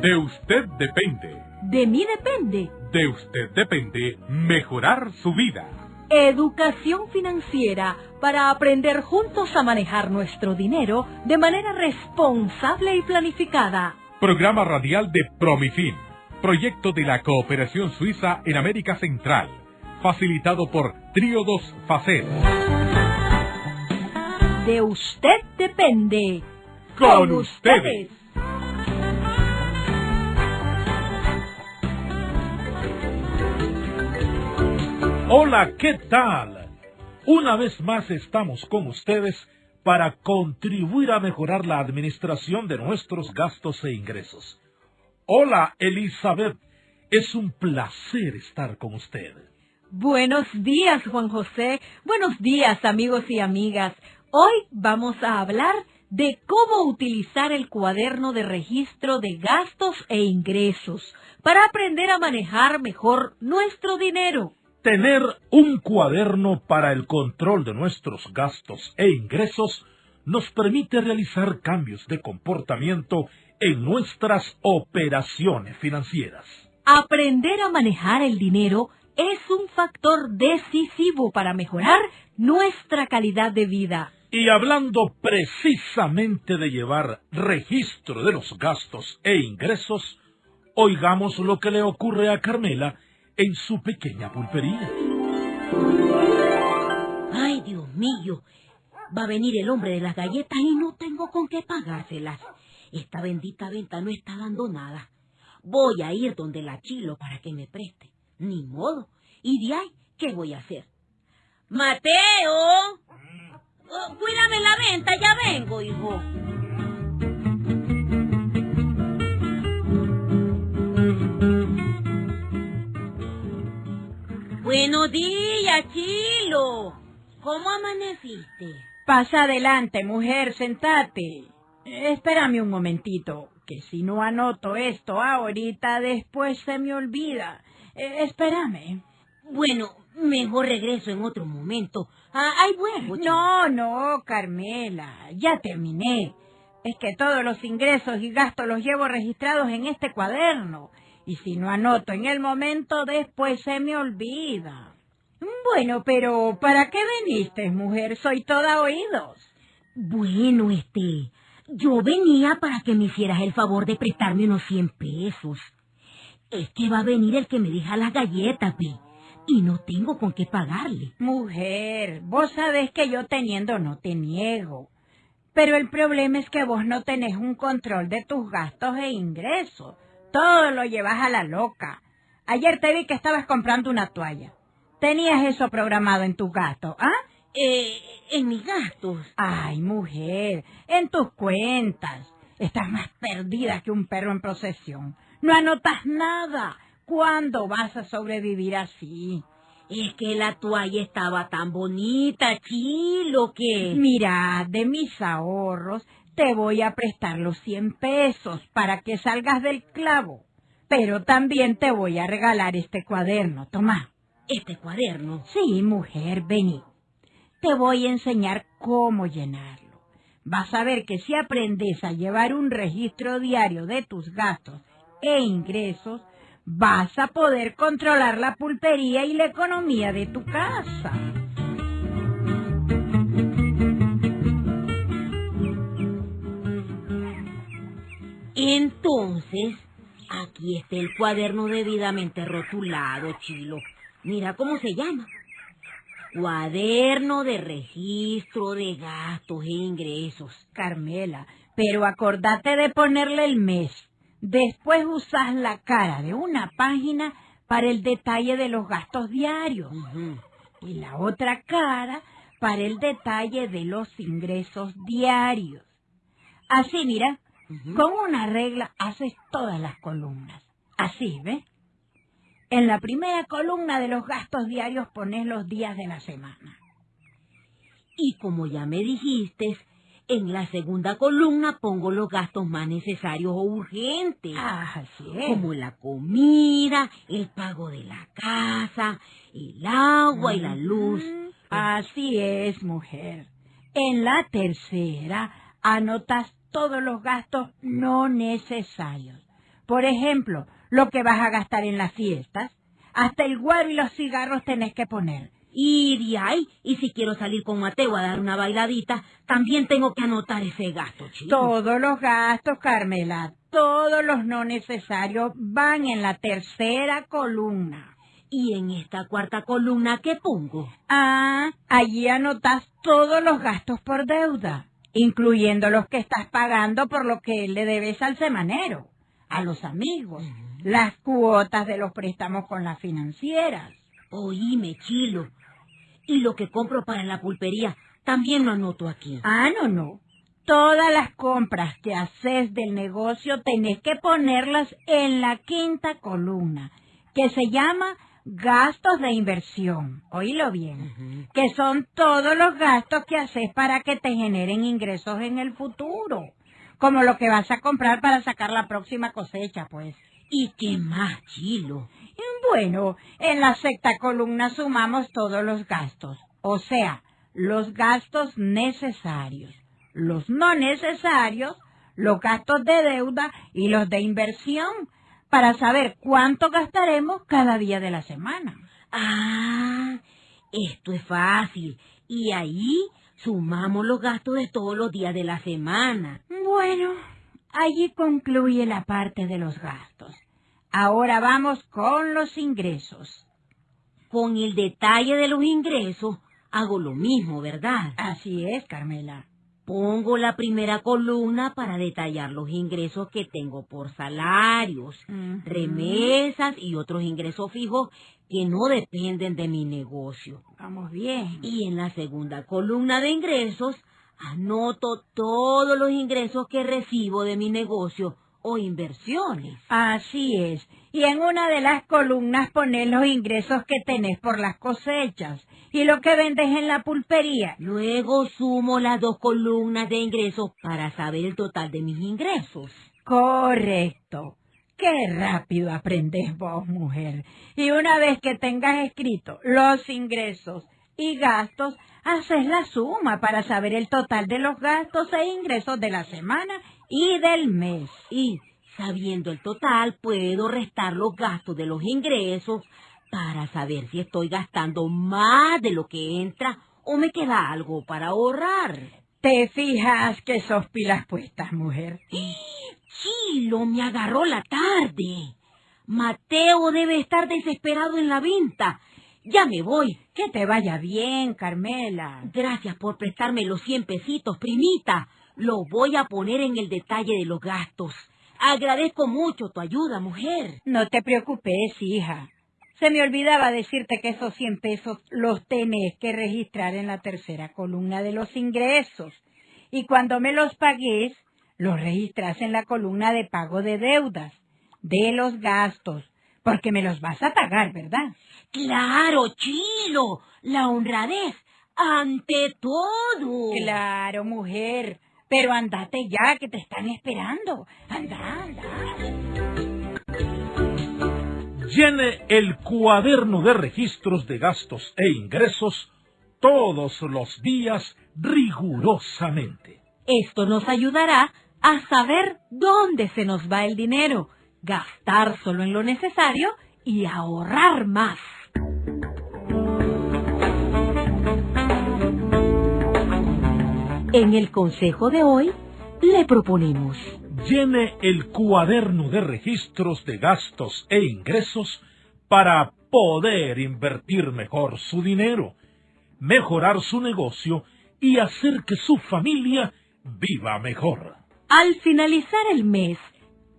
De usted depende. De mí depende. De usted depende mejorar su vida. Educación financiera para aprender juntos a manejar nuestro dinero de manera responsable y planificada. Programa radial de Promifin, proyecto de la cooperación suiza en América Central, facilitado por Tríodos Facet. De usted depende. Con ustedes. Hola, ¿qué tal? Una vez más estamos con ustedes para contribuir a mejorar la administración de nuestros gastos e ingresos. Hola, Elizabeth. Es un placer estar con usted. Buenos días, Juan José. Buenos días, amigos y amigas. Hoy vamos a hablar de cómo utilizar el cuaderno de registro de gastos e ingresos para aprender a manejar mejor nuestro dinero. Tener un cuaderno para el control de nuestros gastos e ingresos nos permite realizar cambios de comportamiento en nuestras operaciones financieras. Aprender a manejar el dinero es un factor decisivo para mejorar nuestra calidad de vida. Y hablando precisamente de llevar registro de los gastos e ingresos, oigamos lo que le ocurre a Carmela en su pequeña pulpería. Ay, Dios mío, va a venir el hombre de las galletas y no tengo con qué pagárselas. Esta bendita venta no está dando nada. Voy a ir donde la chilo para que me preste. Ni modo. ¿Y de ahí qué voy a hacer? Mateo. Oh, cuídame la venta, ya vengo, hijo. Buenos días, Chilo. ¿Cómo amaneciste? Pasa adelante, mujer, sentate. Espérame un momentito, que si no anoto esto ahorita, después se me olvida. Eh, espérame. Bueno, mejor regreso en otro momento. Ah, vuelvo. chico. No, no, Carmela, ya terminé. Es que todos los ingresos y gastos los llevo registrados en este cuaderno. Y si no anoto en el momento, después se me olvida. Bueno, pero ¿para qué viniste, mujer? Soy toda oídos. Bueno, este, yo venía para que me hicieras el favor de prestarme unos 100 pesos. Es que va a venir el que me deja las galletas, Pi, y no tengo con qué pagarle. Mujer, vos sabés que yo teniendo no te niego. Pero el problema es que vos no tenés un control de tus gastos e ingresos. Todo lo llevas a la loca. Ayer te vi que estabas comprando una toalla. ¿Tenías eso programado en tus gastos, ah? Eh, en mis gastos. Ay, mujer, en tus cuentas. Estás más perdida que un perro en procesión. No anotas nada. ¿Cuándo vas a sobrevivir así? Es que la toalla estaba tan bonita, chilo, que... Mira, de mis ahorros te voy a prestar los 100 pesos para que salgas del clavo. Pero también te voy a regalar este cuaderno. Toma. Este cuaderno. Sí, mujer, vení. Te voy a enseñar cómo llenarlo. Vas a ver que si aprendes a llevar un registro diario de tus gastos e ingresos, vas a poder controlar la pulpería y la economía de tu casa. Entonces, aquí está el cuaderno debidamente rotulado, chilo. Mira cómo se llama. Cuaderno de registro de gastos e ingresos. Carmela, pero acordate de ponerle el mes. Después usas la cara de una página para el detalle de los gastos diarios y la otra cara para el detalle de los ingresos diarios. Así, mira, Con una regla haces todas las columnas. Así, ¿ves? En la primera columna de los gastos diarios pones los días de la semana. Y como ya me dijiste, en la segunda columna pongo los gastos más necesarios o urgentes. Ah, así es. como la comida, el pago de la casa, el agua y la luz. Así es, mujer. En la tercera anotas todos los gastos no necesarios. Por ejemplo, lo que vas a gastar en las fiestas. Hasta el guaro y los cigarros tenés que poner. Y de ahí, y si quiero salir con Mateo a dar una bailadita, también tengo que anotar ese gasto, chico. Todos los gastos, Carmela, todos los no necesarios van en la tercera columna. ¿Y en esta cuarta columna qué pongo? Ah, allí anotas todos los gastos por deuda, incluyendo los que estás pagando por lo que le debes al semanero, a los amigos, las cuotas de los préstamos con las financieras. Oíme, Chilo. Y lo que compro para la pulpería también lo anoto aquí. Ah, no, no. Todas las compras que haces del negocio tenés que ponerlas en la quinta columna, que se llama gastos de inversión. Oílo bien. Que son todos los gastos que haces para que te generen ingresos en el futuro. Como lo que vas a comprar para sacar la próxima cosecha, pues. ¿Y qué más, Chilo? Bueno, en la sexta columna sumamos todos los gastos, o sea, los gastos necesarios, los no necesarios, los gastos de deuda y los de inversión, para saber cuánto gastaremos cada día de la semana. Ah, esto es fácil. Y ahí sumamos los gastos de todos los días de la semana. Bueno, allí concluye la parte de los gastos. Ahora vamos con los ingresos. Con el detalle de los ingresos hago lo mismo, ¿verdad? Así es, Carmela. Pongo la primera columna para detallar los ingresos que tengo por salarios, remesas y otros ingresos fijos que no dependen de mi negocio. Vamos bien. Y en la segunda columna de ingresos anoto todos los ingresos que recibo de mi negocio o inversiones. Así es. Y en una de las columnas pones los ingresos que tenés por las cosechas y lo que vendes en la pulpería. Luego sumo las dos columnas de ingresos para saber el total de mis ingresos. Correcto. Qué rápido aprendes vos, mujer. Y una vez que tengas escrito los ingresos y gastos, haces la suma para saber el total de los gastos e ingresos de la semana y del mes. Y, sabiendo el total, puedo restar los gastos de los ingresos para saber si estoy gastando más de lo que entra o me queda algo para ahorrar. Te fijas que sos pilas puestas, mujer. Chilo, me agarró la tarde. Mateo debe estar desesperado en la venta. Ya me voy. Que te vaya bien, Carmela. Gracias por prestarme los cien pesitos, primita. Lo voy a poner en el detalle de los gastos. Agradezco mucho tu ayuda, mujer. No te preocupes, hija. Se me olvidaba decirte que esos 100 pesos los tenés que registrar en la tercera columna de los ingresos. Y cuando me los pagues, los registras en la columna de pago de deudas, de los gastos, porque me los vas a pagar, ¿verdad? Claro, Chilo. La honradez ante todo. Claro, mujer. Pero andate ya, que te están esperando. Anda, anda. Llene el cuaderno de registros de gastos e ingresos todos los días rigurosamente. Esto nos ayudará a saber dónde se nos va el dinero, gastar solo en lo necesario y ahorrar más. En el consejo de hoy le proponemos Llene el cuaderno de registros de gastos e ingresos para poder invertir mejor su dinero, mejorar su negocio y hacer que su familia viva mejor. Al finalizar el mes,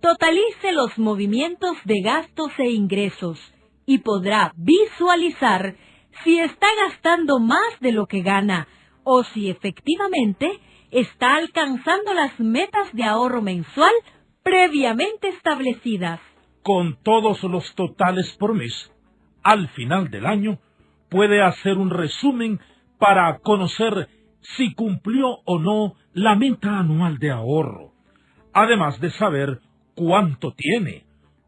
totalice los movimientos de gastos e ingresos y podrá visualizar si está gastando más de lo que gana o si efectivamente está alcanzando las metas de ahorro mensual previamente establecidas. Con todos los totales por mes, al final del año, puede hacer un resumen para conocer si cumplió o no la meta anual de ahorro, además de saber cuánto tiene,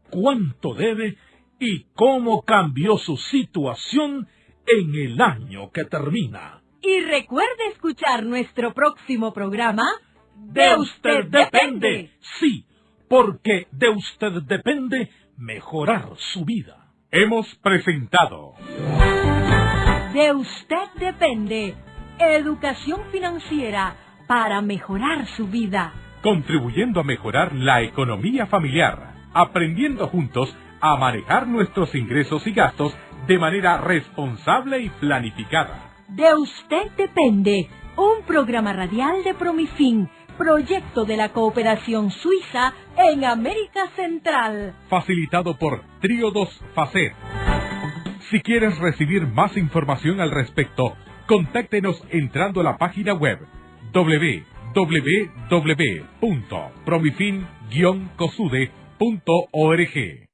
cuánto debe y cómo cambió su situación en el año que termina. Y recuerde escuchar nuestro próximo programa. De usted depende. Sí, porque de usted depende mejorar su vida. Hemos presentado De usted depende educación financiera para mejorar su vida. contribuyendo a mejorar la economía familiar, aprendiendo juntos a manejar nuestros ingresos y gastos de manera responsable y planificada. De usted depende un programa radial de Promifin, proyecto de la cooperación suiza en América Central. Facilitado por Tríodos Facet. Si quieres recibir más información al respecto, contáctenos entrando a la página web www.promifin-cosude.org.